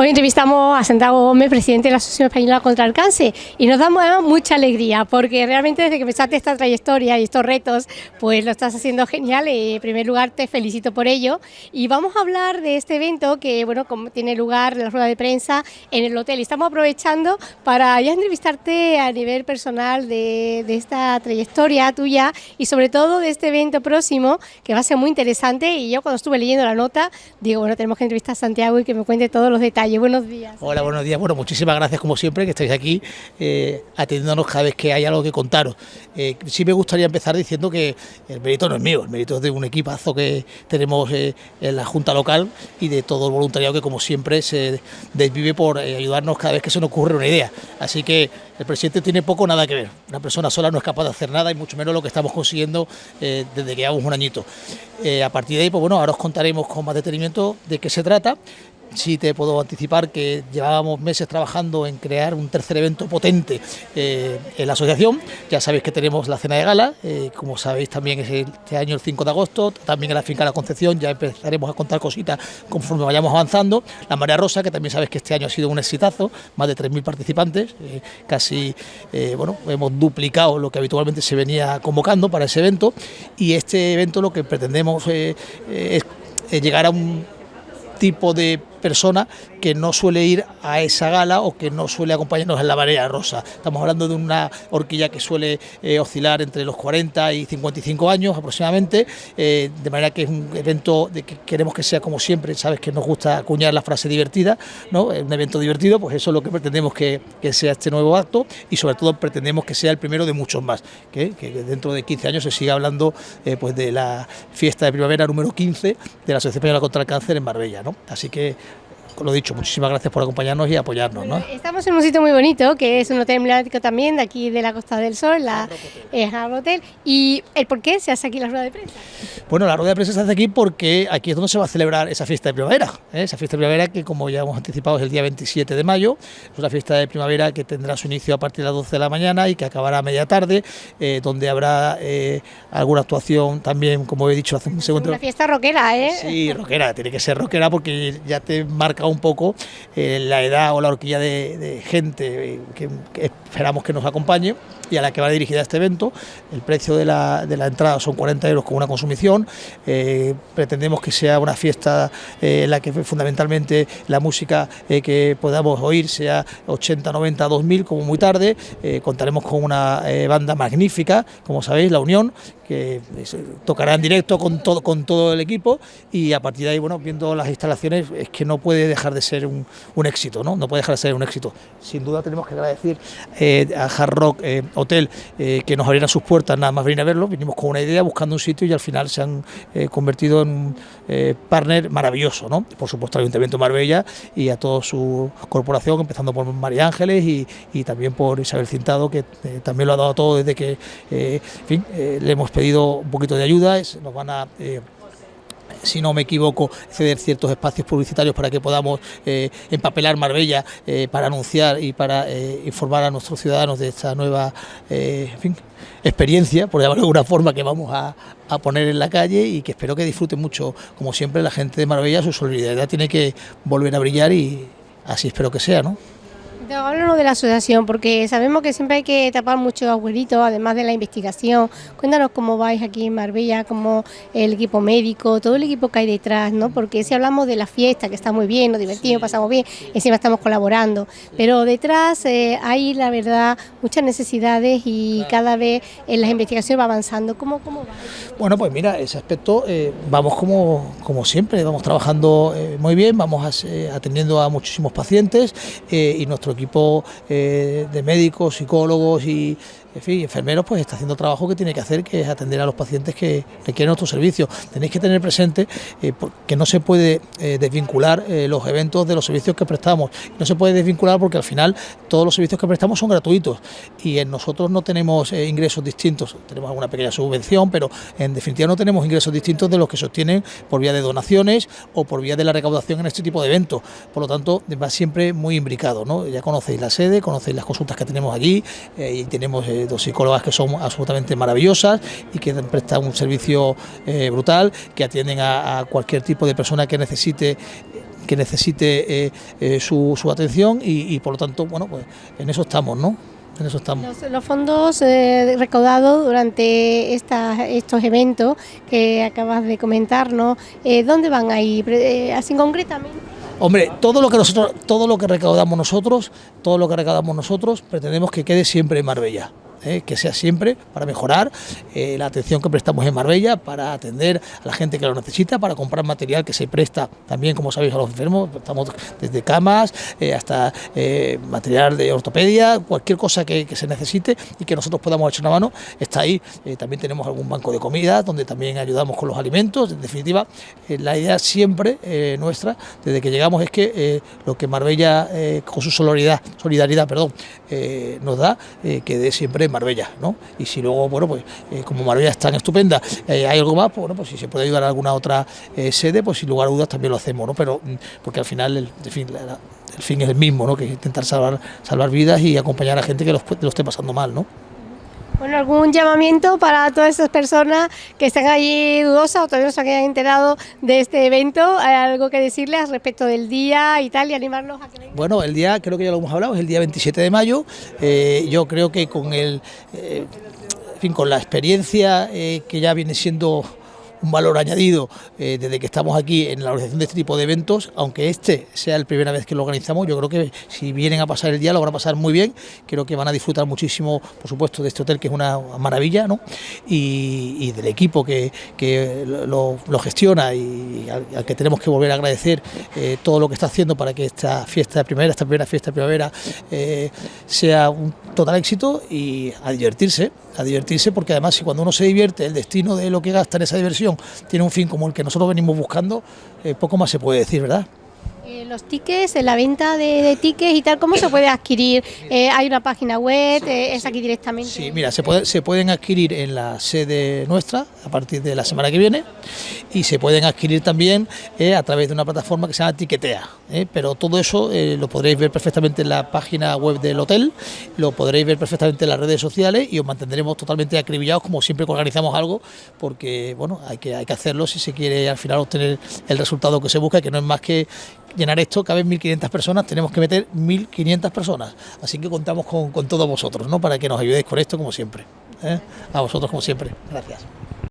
Hoy entrevistamos a Santiago Gómez, presidente de la Asociación Española contra el Cáncer, y nos damos mucha alegría porque realmente desde que empezaste esta trayectoria y estos retos, pues lo estás haciendo genial. Y en primer lugar, te felicito por ello. Y vamos a hablar de este evento que, bueno, tiene lugar la rueda de prensa en el hotel. Y estamos aprovechando para ya entrevistarte a nivel personal de, de esta trayectoria tuya y sobre todo de este evento próximo que va a ser muy interesante. Y yo cuando estuve leyendo la nota, digo, bueno, tenemos que entrevistar a Santiago y que me cuente todos los detalles buenos días. Hola, buenos días. Bueno, muchísimas gracias como siempre que estáis aquí eh, atendiéndonos cada vez que hay algo que contaros. Eh, sí me gustaría empezar diciendo que el mérito no es mío, el mérito es de un equipazo que tenemos eh, en la Junta Local y de todo el voluntariado que como siempre se desvive por ayudarnos cada vez que se nos ocurre una idea. Así que el presidente tiene poco nada que ver. Una persona sola no es capaz de hacer nada y mucho menos lo que estamos consiguiendo desde que llevamos un añito. a partir de ahí, pues bueno, ahora os contaremos con más detenimiento de qué se trata sí te puedo anticipar que llevábamos meses trabajando en crear un tercer evento potente eh, en la asociación. Ya sabéis que tenemos la cena de gala, eh, como sabéis también es este año el 5 de agosto, también en la finca La Concepción ya empezaremos a contar cositas conforme vayamos avanzando. La Marea Rosa, que también sabéis que este año ha sido un exitazo, más de 3.000 participantes, eh, casi, bueno, hemos duplicado lo que habitualmente se venía convocando para ese evento y este evento lo que pretendemos es llegar a un tipo de persona que no suele ir a esa gala o que no suele acompañarnos en la marea rosa. Estamos hablando de una horquilla que suele eh, oscilar entre los 40 y 55 años aproximadamente, eh, de manera que es un evento de que queremos que sea como siempre, sabes que nos gusta acuñar la frase divertida, ¿no? un evento divertido, pues eso es lo que pretendemos que, sea este nuevo acto y sobre todo pretendemos que sea el primero de muchos más, que, dentro de 15 años se siga hablando eh, pues de la fiesta de primavera número 15 de la Asociación Española contra el Cáncer en Marbella. ¿no? Así que lo dicho, muchísimas gracias por acompañarnos y apoyarnos. ¿no? Estamos en un sitio muy bonito, que es un hotel emblemático también, de aquí de la Costa del Sol, la es Hotel. ¿Y el por qué se hace aquí la rueda de prensa? Bueno, la rueda de prensa se hace aquí porque aquí es donde se va a celebrar esa fiesta de primavera. ¿eh? Esa fiesta de primavera que, como ya hemos anticipado, es el día 27 de mayo. Es una fiesta de primavera que tendrá su inicio a partir de las 12 de la mañana y que acabará a media tarde, eh, donde habrá eh, alguna actuación también, como he dicho hace un segundo. Una fiesta rockera, ¿eh? Sí, rockera, tiene que ser rockera porque ya te marca un poco eh, la edad o la horquilla de, gente eh, que, esperamos que nos acompañe y a la que va dirigida este evento. El precio de la, entrada son 40 euros con una consumición. Eh, pretendemos que sea una fiesta en la que fundamentalmente la música que podamos oír sea 80, 90, 2000 como muy tarde. contaremos con una banda magnífica, como sabéis, La Unión, que tocará en directo con todo, con todo el equipo y a partir de ahí, bueno, viendo las instalaciones, es que no puede dejar de ser un, éxito, ¿no? No puede dejar de ser un éxito. Sin duda tenemos que agradecer eh, a Hard Rock eh, Hotel eh, que nos abrieran sus puertas, nada más venir a verlo, vinimos con una idea, buscando un sitio y al final se han convertido en un partner maravilloso, ¿no? Por supuesto al Ayuntamiento de Marbella y a toda su corporación, empezando por María Ángeles y, y también por Isabel Cintado, que también lo ha dado todo desde que, en fin, le hemos pedido un poquito de ayuda, nos van a si no me equivoco, ceder ciertos espacios publicitarios para que podamos eh, empapelar Marbella eh, para anunciar y para informar a nuestros ciudadanos de esta nueva experiencia, por llamarlo de alguna forma, que vamos a, a, poner en la calle y que espero que disfruten mucho, como siempre, la gente de Marbella, su solidaridad tiene que volver a brillar y así espero que sea, ¿no? Háblanos de la asociación, porque sabemos que siempre hay que tapar muchos agujeritos, además de la investigación. Cuéntanos cómo vais aquí en Marbella, cómo el equipo médico, todo el equipo que hay detrás, ¿no? Porque si hablamos de la fiesta, que está muy bien, nos divertimos, pasamos bien, encima estamos colaborando, pero detrás eh, hay, la verdad, muchas necesidades y cada vez en las investigaciones va avanzando. ¿Cómo, cómo va? Bueno, pues mira, ese aspecto eh, vamos como, como siempre, vamos trabajando eh, muy bien, vamos atendiendo a muchísimos pacientes y nuestro equipo eh, de médicos, psicólogos y enfermeros pues está haciendo trabajo que tiene que hacer, que es atender a los pacientes que requieren nuestro servicio. Tenéis que tener presente eh, que no se puede eh, desvincular los eventos de los servicios que prestamos. No se puede desvincular porque al final todos los servicios que prestamos son gratuitos y en nosotros no tenemos ingresos distintos. Tenemos alguna pequeña subvención, pero en definitiva no tenemos ingresos distintos de los que se obtienen por vía de donaciones o por vía de la recaudación en este tipo de eventos. Por lo tanto, va siempre muy imbricado. ¿no? Ya conocéis la sede, conocéis las consultas que tenemos allí eh, y tenemos eh, dos psicólogas que son absolutamente maravillosas y que prestan un servicio eh, brutal, que atienden a, cualquier tipo de persona que necesite que necesite su, atención y, por lo tanto, bueno, pues en eso estamos, ¿no? En eso estamos. Los, fondos recaudados durante estos eventos que acabas de comentarnos, ¿dónde van a ir? Así concretamente. Hombre, todo lo que nosotros, todo lo que recaudamos nosotros, todo lo que recaudamos nosotros, pretendemos que quede siempre en Marbella. ¿Eh? que sea siempre para mejorar eh, la atención que prestamos en Marbella, para atender a la gente que lo necesita, para comprar material que se presta también, como sabéis, a los enfermos, estamos desde camas eh, hasta material de ortopedia, cualquier cosa que, se necesite y que nosotros podamos echar una mano, está ahí. también tenemos algún banco de comida donde también ayudamos con los alimentos, en definitiva, la idea siempre nuestra, desde que llegamos, es que lo que Marbella, con su solidaridad, solidaridad perdón, nos da, quede siempre Marbella, ¿no? Y si luego, bueno, pues eh, como Marbella es tan estupenda, eh, hay algo más, pues bueno, pues si se puede ayudar a alguna otra eh, sede, pues sin lugar a dudas también lo hacemos, ¿no? Pero mm, porque al final el, fin, es el mismo, ¿no? Que intentar salvar, salvar vidas y acompañar a gente que lo, lo esté pasando mal, ¿no? Bueno, algún llamamiento para todas esas personas que están allí dudosas o todavía no se hayan enterado de este evento, ¿hay algo que decirles respecto del día y tal y animarlos a que? Bueno, el día creo que ya lo hemos hablado, es el día 27 de mayo. Eh, yo creo que con el, eh, fin, con la experiencia eh, que ya viene siendo un valor añadido eh, desde que estamos aquí en la organización de este tipo de eventos, aunque este sea la primera vez que lo organizamos, yo creo que si vienen a pasar el día lo van a pasar muy bien, creo que van a disfrutar muchísimo, por supuesto, de este hotel que es una maravilla, ¿no? y, del equipo que, lo, gestiona y al, que tenemos que volver a agradecer eh, todo lo que está haciendo para que esta fiesta de primavera, esta primera fiesta de primavera, eh, sea un total éxito y a divertirse, a divertirse porque además si cuando uno se divierte, el destino de lo que gasta en esa diversión tiene un fin como el que nosotros venimos buscando, eh, poco más se puede decir, ¿verdad? Eh, los tickets, la venta de, tickets y tal, ¿cómo se puede adquirir? Eh, ¿Hay una página web? Eh, ¿Es aquí directamente? Sí, mira, se, puede, se pueden adquirir en la sede nuestra a partir de la semana que viene y se pueden adquirir también a través de una plataforma que se llama Tiquetea. pero todo eso lo podréis ver perfectamente en la página web del hotel, lo podréis ver perfectamente en las redes sociales y os mantendremos totalmente acribillados como siempre que organizamos algo, porque bueno, hay que, hay que hacerlo si se quiere al final obtener el resultado que se busca, que no es más que llenar esto caben 1.500 personas, tenemos que meter 1.500 personas. Así que contamos con, todos vosotros, ¿no? Para que nos ayudéis con esto como siempre. ¿eh? A vosotros como siempre. Gracias.